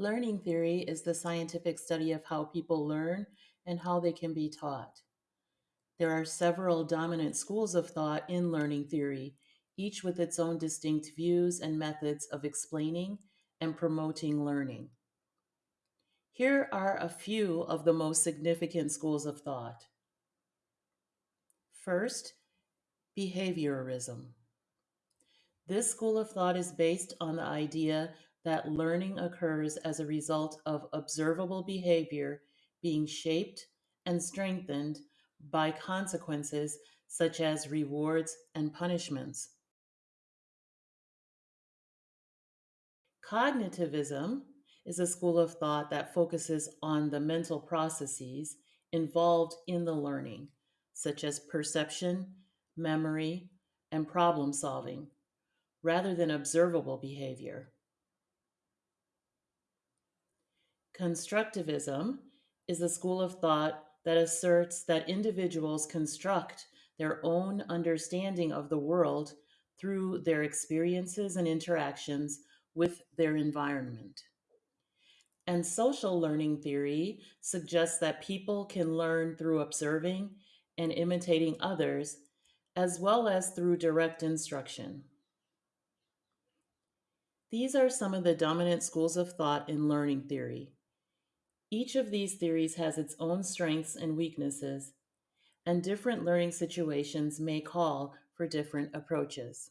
Learning theory is the scientific study of how people learn and how they can be taught. There are several dominant schools of thought in learning theory, each with its own distinct views and methods of explaining and promoting learning. Here are a few of the most significant schools of thought. First, behaviorism. This school of thought is based on the idea that learning occurs as a result of observable behavior being shaped and strengthened by consequences such as rewards and punishments. Cognitivism is a school of thought that focuses on the mental processes involved in the learning, such as perception, memory, and problem solving, rather than observable behavior. Constructivism is a school of thought that asserts that individuals construct their own understanding of the world through their experiences and interactions with their environment. And social learning theory suggests that people can learn through observing and imitating others, as well as through direct instruction. These are some of the dominant schools of thought in learning theory. Each of these theories has its own strengths and weaknesses, and different learning situations may call for different approaches.